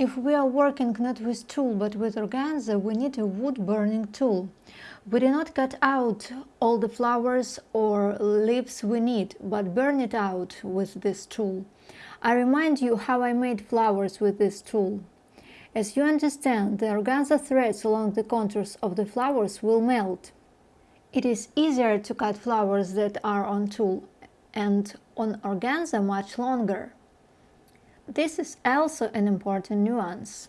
If we are working not with tulle but with organza, we need a wood burning tool. We do not cut out all the flowers or leaves we need, but burn it out with this tool. I remind you how I made flowers with this tool. As you understand, the organza threads along the contours of the flowers will melt. It is easier to cut flowers that are on tulle and on organza much longer. This is also an important nuance.